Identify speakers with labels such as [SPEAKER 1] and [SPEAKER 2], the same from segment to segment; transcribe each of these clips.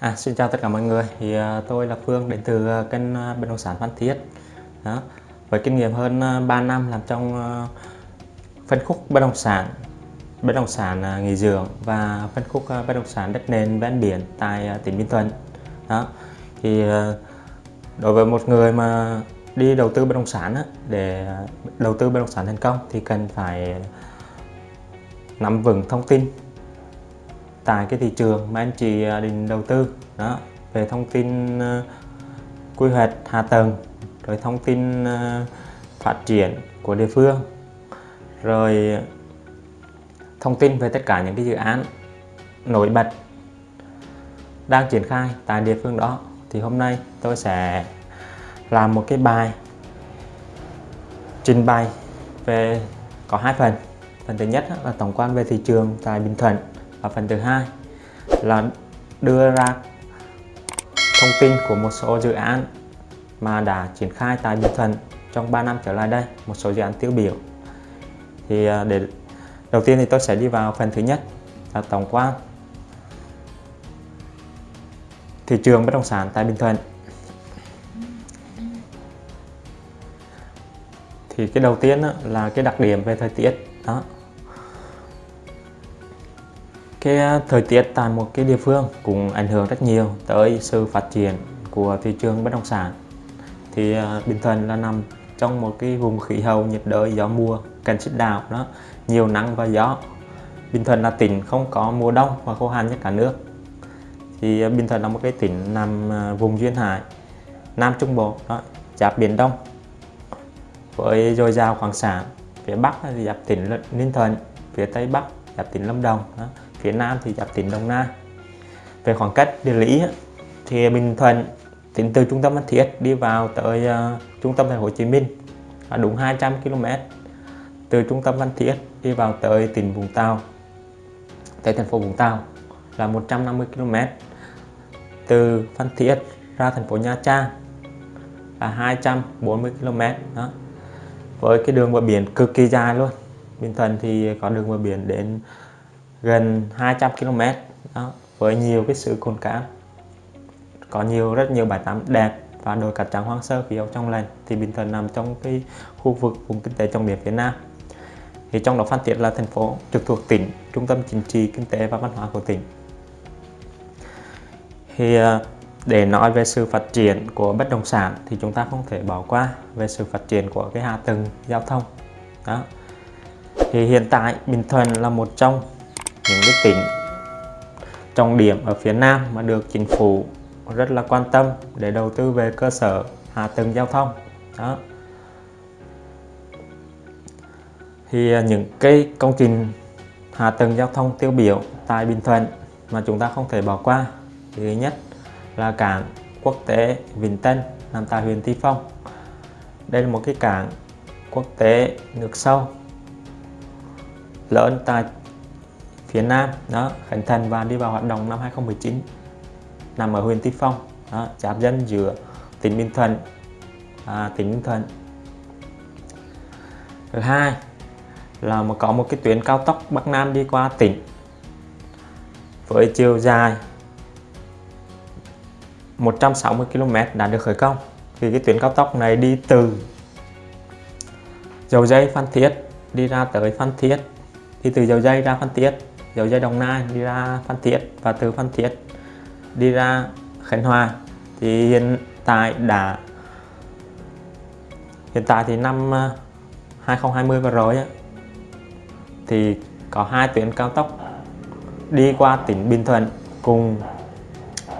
[SPEAKER 1] À, xin chào tất cả mọi người. Thì uh, tôi là Phương đến từ uh, kênh uh, bất động sản Phan Thiết. Đó. Với kinh nghiệm hơn uh, 3 năm làm trong uh, phân khúc bất động sản bất động sản uh, nghỉ dưỡng và phân khúc uh, bất động sản đất nền ven biển tại uh, tỉnh Bình Thuận. Đó. Thì uh, đối với một người mà đi đầu tư bất động sản á, để đầu tư bất động sản thành công thì cần phải nắm vững thông tin tại cái thị trường mà anh chị à, định đầu tư. Đó, về thông tin à, quy hoạch hạ tầng, rồi thông tin à, phát triển của địa phương, rồi thông tin về tất cả những cái dự án nổi bật đang triển khai tại địa phương đó, thì hôm nay tôi sẽ làm một cái bài trình bày về, có hai phần. Phần thứ nhất là tổng quan về thị trường tại Bình Thuận và phần thứ hai là đưa ra thông tin của một số dự án mà đã triển khai tại Bình Thuận trong 3 năm trở lại đây, một số dự án tiêu biểu. Thì à, để, đầu tiên thì tôi sẽ đi vào phần thứ nhất là tổng quan. Thị trường bất động sản tại Bình Thuận. Thì cái đầu tiên là cái đặc điểm về thời tiết, đó cái ờ, thời tiết tại một cái địa phương cũng ảnh hưởng rất nhiều tới sự phát triển của thị trường bất động sản. Thì ờ, Bình Thuận là nằm trong một cái vùng khí hậu nhiệt đới gió mùa, cần xích đạo đó, nhiều nắng và gió. Bình Thuận là tỉnh không có mùa đông và khô hạn nhất cả nước. Thì ờ, Bình Thuận là một cái tỉnh nằm vùng duyên hải, Nam Trung Bộ đó, giáp biển Đông với dồi dào khoáng sản. Phía Bắc thì giáp tỉnh Ninh Thuận, phía Tây Bắc giáp tỉnh Lâm Đồng đó phía Nam thì giáp tỉnh Đồng Nai. Về khoảng cách địa lý thì Bình Thuận tính từ trung tâm Phan Thiết đi vào tới uh, trung tâm thành phố Hồ Chí Minh là đúng 200 km từ trung tâm Phan Thiết đi vào tới tỉnh Vũng Tàu tới thành phố Vũng Tàu là 150 km từ Phan Thiết ra thành phố Nha Trang là 240 km đó với cái đường bờ biển cực kỳ dài luôn. Bình Thuận thì có đường bờ biển đến gần 200 km. Đó, với nhiều cái sự cồn cát có nhiều rất nhiều bãi tắm đẹp và đồi cát trắng hoang sơ khí hậu trong lành thì Bình Thuận nằm trong cái khu vực vùng kinh tế trọng điểm phía Nam. Thì trong đó Phan Thiết là thành phố trực thuộc tỉnh trung tâm chính trị kinh tế và văn hóa của tỉnh. Thì à, để nói về sự phát triển của bất động sản thì chúng ta không thể bỏ qua về sự phát triển của cái hạ tầng giao thông. Đó. Thì hiện tại Bình Thuận là một trong những cái tỉnh trọng điểm ở phía Nam mà được chính phủ rất là quan tâm để đầu tư về cơ sở hạ tầng giao thông. Đó. Thì à, những cái công trình hạ tầng giao thông tiêu biểu tại Bình Thuận mà chúng ta không thể bỏ qua, thì thứ nhất là cảng quốc tế Vĩnh Tân nằm tại huyện Tuy Phong. Đây là một cái cảng quốc tế nước sâu, lớn tại phía Nam đó khánh thành và đi vào hoạt động năm 2019 nằm ở huyện Tuy Phong đó, giáp dân giữa tỉnh Bình Thuận à, tỉnh Bình Thuận. Thứ hai là mà có một cái tuyến cao tốc Bắc Nam đi qua tỉnh với chiều dài 160 km đã được khởi công. Thì cái tuyến cao tốc này đi từ dầu dây Phan Thiết đi ra tới Phan Thiết đi từ dầu dây ra Phan Thiết dầu dây Đồng Nai đi ra Phan Thiết và từ Phan Thiết đi ra Khánh Hòa thì hiện tại đã, hiện tại thì năm ờ, 2020 vừa rồi thì có hai tuyến cao tốc đi qua tỉnh Bình Thuận cùng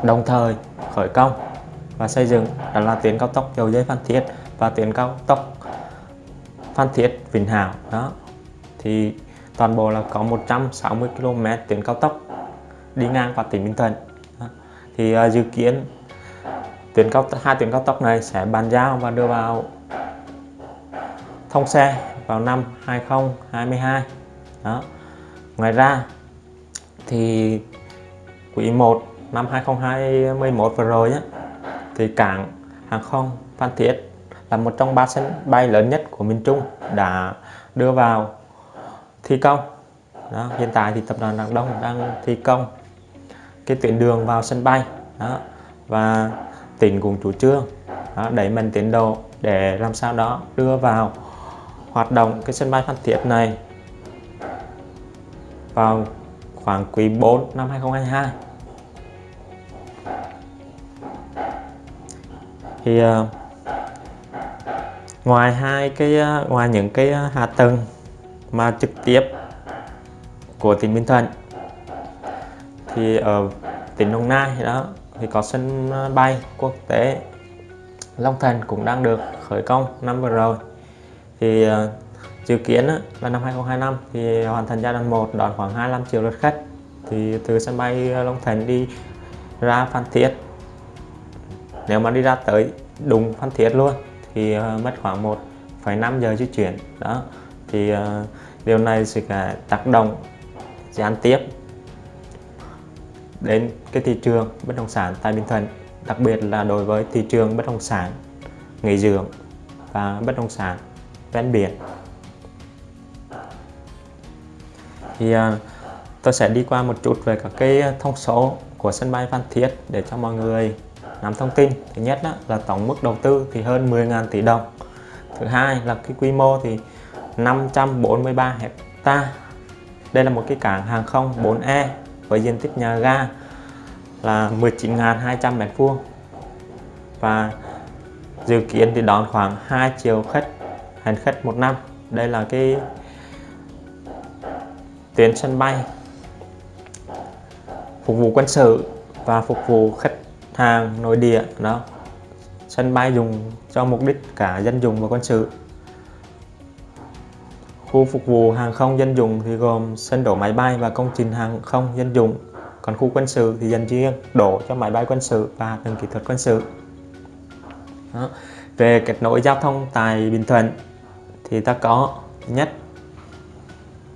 [SPEAKER 1] đồng thời khởi công và xây dựng. Đó là tuyến cao tốc dầu dây Phan Thiết và tuyến cao tốc Phan Thiết Vĩnh Hảo. Đó, thì toàn bộ là có 160 km tuyến cao tốc đi ngang qua tỉnh Bình Thuận. Thì uh, dự kiến tuyến cao hai tuyến cao tốc này sẽ bàn giao và đưa vào thông xe vào năm 2022 đó. Ngoài ra thì quý 1 năm 2021 vừa rồi á, thì cảng hàng không Phan Thiết là một trong ba sân bay lớn nhất của miền Trung đã đưa vào thi công. Đó, hiện tại thì tập đoàn Đảng Đông đang thi công cái tuyến đường vào sân bay. Đó và tỉnh cũng chủ trương đó, đẩy mạnh tiến độ để làm sao đó đưa vào hoạt động cái sân bay Phan Thiết này vào khoảng quý 4 năm 2022 thì uh, ngoài hai cái uh, ngoài những cái uh, hạ tầng mà trực tiếp của tỉnh Bình Thuận. Thì ở tỉnh Đồng Nai đó thì có sân ờ, bay quốc tế Long Thành cũng đang được khởi công năm vừa rồi. Thì ờ, dự kiến là năm 2025 thì hoàn thành giai đoạn 1 đón khoảng 25 triệu lượt khách. Thì từ sân bay ờ, Long Thành đi ra Phan Thiết nếu mà đi ra tới đúng Phan Thiết luôn thì mất khoảng 1,5 giờ di chuyển. Đó thì uh, điều này sẽ tác động gián tiếp đến cái thị trường bất động sản tại Bình Thuận đặc biệt là đối với thị trường bất động sản nghỉ dưỡng và bất động sản ven biển. Thì uh, tôi sẽ đi qua một chút về các cái thông số của sân bay Phan Thiết để cho mọi người nắm thông tin. Thứ nhất đó, là tổng mức đầu tư thì hơn 10.000 tỷ đồng. Thứ hai là cái quy mô thì 543 hecta. Đây là một cái cảng hàng không 4E với diện tích nhà ga là 19.200 m2 và dự kiến thì đón khoảng 2 triệu khách, hành khách một năm. Đây là cái tuyến sân bay phục vụ quân sự và phục vụ khách hàng nội địa. Đó, sân bay dùng cho mục đích cả dân dụng và quân sự khu phục vụ hàng không dân dụng thì gồm sân đổ máy bay và công trình hàng không dân dụng. Còn khu quân sự thì dành riêng đổ cho máy bay quân sự và tầng kỹ thuật quân sự. Đó. về kết nối giao thông tại Bình Thuận thì ta có nhất,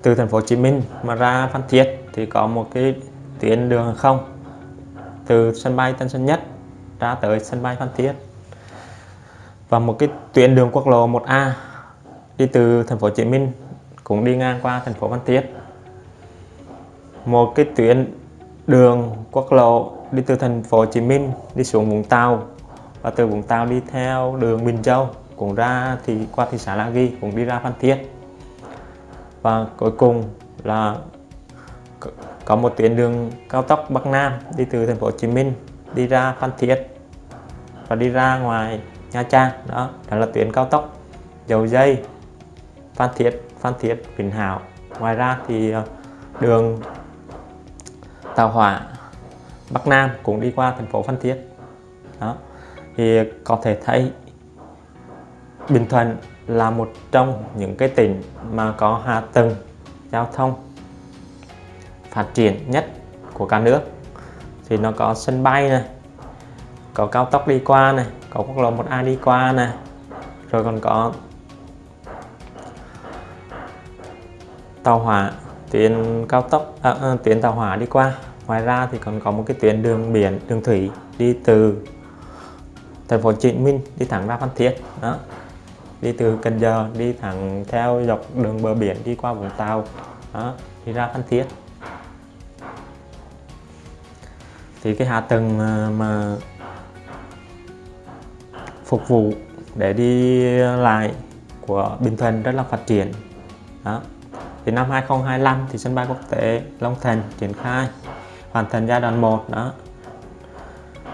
[SPEAKER 1] từ thành phố Hồ Chí Minh mà ra Phan Thiết thì có một cái tuyến đường hàng không từ sân bay Tân Sơn Nhất ra tới sân bay Phan Thiết. Và một cái tuyến đường quốc lộ 1A đi từ thành phố Hồ Chí Minh cũng đi ngang qua thành phố Phan Thiết. Một cái tuyến đường quốc lộ đi từ thành phố Hồ Chí Minh đi xuống Vũng Tàu và từ Vũng Tàu đi theo đường Bình Châu cũng ra thì qua thị xã La Ghi cũng đi ra Phan Thiết. Và cuối cùng là có một tuyến đường cao tốc Bắc Nam đi từ thành phố Hồ Chí Minh đi ra Phan Thiết và đi ra ngoài Nha Trang. Đó đó là tuyến cao tốc dầu dây Phan Thiết. Phan Thiết, Vĩnh Hảo. Ngoài ra thì ờ, đường tàu hỏa Bắc Nam cũng đi qua thành phố Phan Thiết. Đó. Thì có thể thấy Bình Thuận là một trong những cái tỉnh mà có hạ tầng giao thông phát triển nhất của cả nước. Thì nó có sân bay này, có cao tốc đi qua này, có quốc lộ 1A đi qua này, rồi còn có tàu hỏa tuyến cao tốc à, à, tuyến tàu hỏa đi qua. Ngoài ra thì còn có một cái tuyến đường biển đường thủy đi từ thành phố Hồ Chí Minh đi thẳng ra Phan Thiết đó. Đi từ Cần Giờ đi thẳng theo dọc đường bờ biển đi qua Vũng Tàu đó đi ra Phan Thiết. Thì cái hạ tầng mà, mà phục vụ để đi lại của Bình Thuận rất là phát triển đó thì năm 2025 thì sân bay quốc tế Long Thành triển khai hoàn thành giai đoạn 1 đó.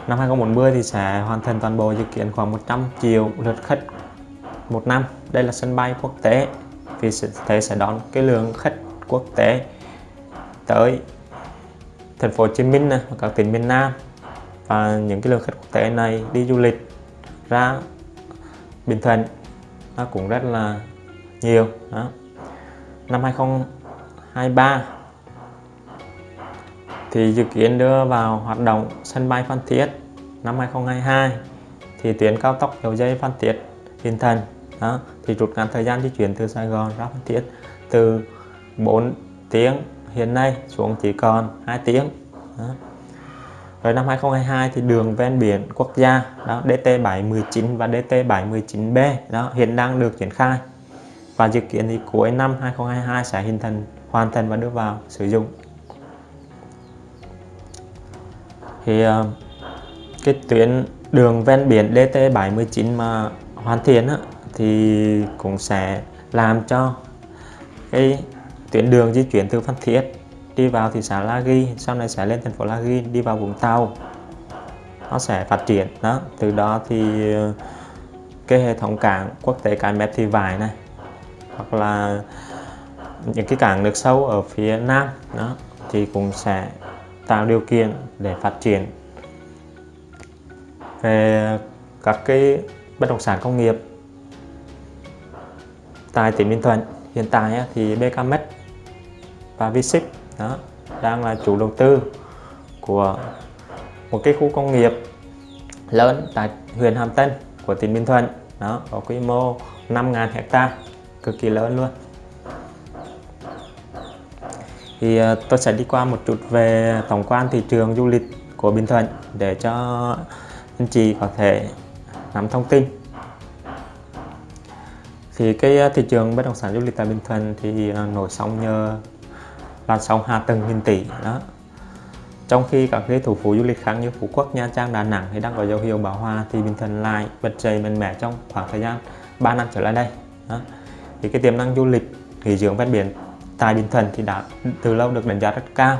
[SPEAKER 1] Năm 2040 thì sẽ hoàn thành toàn bộ dự kiến khoảng 100 triệu lượt khách một năm. Đây là sân bay quốc tế vì thế sẽ đón cái lượng khách quốc tế tới thành phố Hồ Chí Minh này, và các tỉnh miền Nam. Và những cái lượng khách quốc tế này đi du lịch ra Bình Thuận nó cũng rất là nhiều đó năm 2023 thì dự kiến đưa vào hoạt động sân bay Phan Thiết. Năm 2022 thì tuyến cao tốc dầu dây Phan Thiết Hiền Thành đó, thì rút ngắn thời gian di chuyển từ Sài Gòn ra Phan Thiết từ 4 tiếng hiện nay xuống chỉ còn 2 tiếng, đó. rồi năm 2022 thì đường ven biển quốc gia, đó DT719 và DT719B đó, hiện đang được triển khai và dự kiến thì cuối năm 2022 sẽ hình thành hoàn thành và đưa vào sử dụng. Thì ờ, cái tuyến đường ven biển DT719 mà hoàn thiện á, thì cũng sẽ làm cho cái tuyến đường di chuyển từ Phan Thiết đi vào thị xã La Ghi sau này sẽ lên thành phố La Ghi đi vào Vũng Tàu. Nó sẽ phát triển đó từ đó thì ờ, cái hệ thống cảng quốc tế Cái Mép Thị Vải này hoặc là những cái cảng nước sâu ở phía Nam, đó, thì cũng sẽ tạo điều kiện để phát triển. Về các cái bất động sản công nghiệp, tại tỉnh Bình Thuận hiện tại thì BKMX và Vship, đó, đang là chủ đầu tư của một cái khu công nghiệp lớn tại huyện Hàm Tân của tỉnh Bình Thuận, đó, có quy mô 5.000 hecta cực kỳ lớn luôn. Thì ờ, tôi sẽ đi qua một chút về tổng quan thị trường du lịch của Bình Thuận để cho anh chị có thể nắm thông tin. Thì cái ờ, thị trường bất động sản du lịch tại Bình Thuận thì ờ, nổi sóng nhờ làn sóng hạ tầng nghìn tỷ đó. Trong khi các cái thủ phủ du lịch khác như Phú Quốc, Nha Trang, Đà Nẵng thì đang có dấu hiệu bão hòa thì Bình Thuận lại bật dậy mạnh mẽ trong khoảng thời gian 3 năm trở lại đây đó thì cái tiềm năng du lịch nghỉ dưỡng ven biển tại Bình Thuận thì đã từ lâu được đánh giá rất cao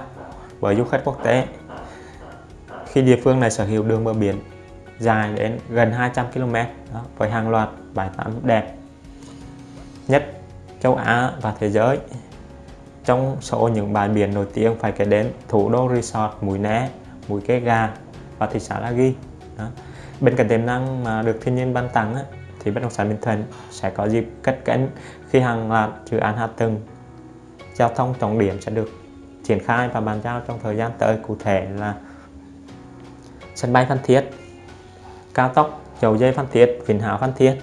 [SPEAKER 1] bởi du khách quốc tế khi địa phương này sở hữu đường bờ biển dài đến gần 200 km đó, với hàng loạt bãi tắm đẹp nhất châu Á và thế giới trong số những bãi biển nổi tiếng phải kể đến thủ đô resort Mũi Né, Mũi kê Gà và thị xã La Ghi. Đó. Bên cạnh tiềm năng mà được thiên nhiên ban tặng thì bất động sản Bình Thuận sẽ có dịp cất cánh khi hàng loạt dự án hạ tầng giao thông trọng điểm sẽ được triển khai và bàn giao trong thời gian tới cụ thể là sân bay Phan Thiết, cao tốc dầu dây Phan Thiết, Vĩnh Hảo Phan Thiết,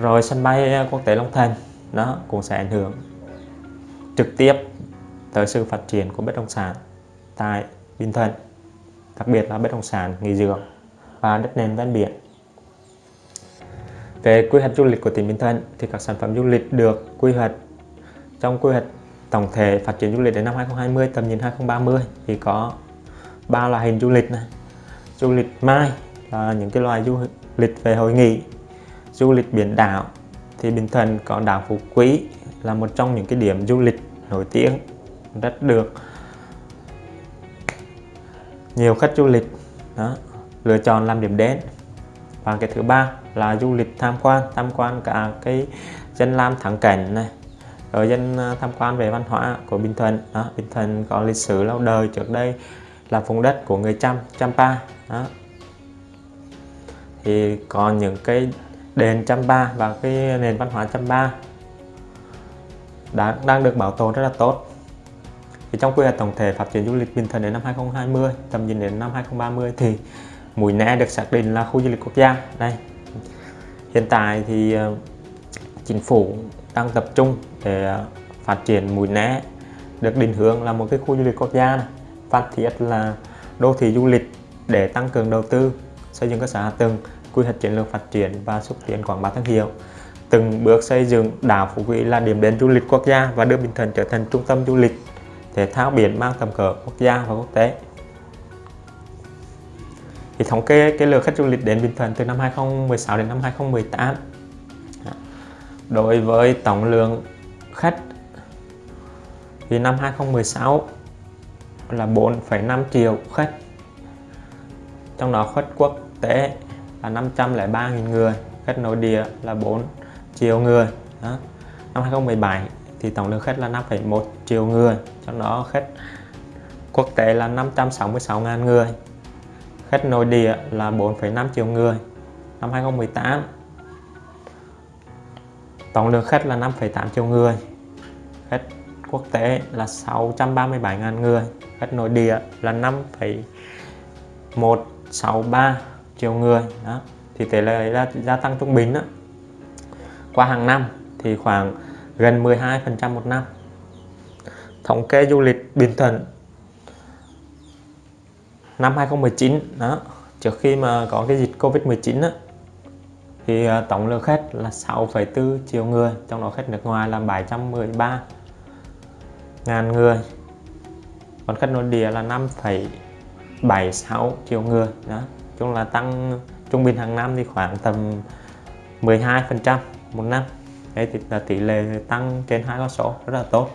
[SPEAKER 1] rồi sân bay quốc tế Long Thành đó cũng sẽ ảnh hưởng trực tiếp tới sự phát triển của bất động sản tại Bình Thuận, đặc biệt là bất động sản nghỉ dưỡng và đất nền ven biển. Về quy hoạch du lịch của tỉnh Bình Thuận thì các sản phẩm du lịch được quy hoạch trong quy hoạch tổng thể phát triển du lịch đến năm 2020 tầm nhìn 2030 thì có ba loại hình du lịch này. Du lịch mai là những cái loại du lịch về hội nghị, du lịch biển đảo thì Bình Thuận có đảo Phú Quý là một trong những cái điểm du lịch nổi tiếng rất được nhiều khách du lịch đó, lựa chọn làm điểm đến và cái thứ ba là du lịch tham quan tham quan cả cái dân lam thắng cảnh này rồi dân à, tham quan về văn hóa của Bình Thuận. Đó, Bình Thuận có lịch sử lâu đời trước đây là vùng đất của người Chăm Champa. Đó. Thì còn những cái đền Champa và cái nền văn hóa Champa đã, đang được bảo tồn rất là tốt. Thì trong quy hoạch tổng thể phát triển du lịch Bình Thuận đến năm 2020 tầm nhìn đến năm 2030 thì Mũi Né được xác định là khu du lịch quốc gia. Đây hiện tại thì ờ, chính phủ đang tập trung để ờ, phát triển Mũi Né được định hướng là một cái khu du lịch quốc gia này. Phan Thiết là đô thị du lịch để tăng cường đầu tư, xây dựng cơ sở hạ tầng, quy hoạch chiến lược phát triển và xúc tiến quảng bá thương hiệu từng bước xây dựng đảo Phú Quý là điểm đến du lịch quốc gia và đưa Bình Thuận trở thành trung tâm du lịch, thể thao biển mang tầm cỡ quốc gia và quốc tế. Thì thống kê cái lượng khách du lịch đến Bình Thuận từ năm 2016 đến năm 2018 dạ. đối với tổng lượng khách thì năm 2016 là 4,5 triệu khách. Trong đó khách quốc tế là 503.000 người khách nội địa là 4 triệu người. Đó. năm 2017 thì tổng lượng khách là 5,1 triệu người trong đó khách quốc tế là 566.000 người khách nội địa là 4,5 triệu người năm 2018 tổng lượng khách là 5,8 triệu người. Khách quốc tế là 637.000 người. Khách nội địa là 5,163 triệu người. Đó thì tỷ lệ là gia tăng trung bình đó. Qua hàng năm thì khoảng gần 12% một năm. Thống kê du lịch Bình Thuận năm 2019 đó. Trước khi mà có cái dịch Covid-19 á thì ờ, tổng lượng khách là 6,4 triệu người trong đó khách nước ngoài là 713 ngàn người. Còn khách nội địa là 5,76 triệu người đó. Chung là tăng trung bình hàng năm thì khoảng tầm 12 phần trăm một năm. Đây thì là tỷ lệ tăng trên hai con số rất là tốt.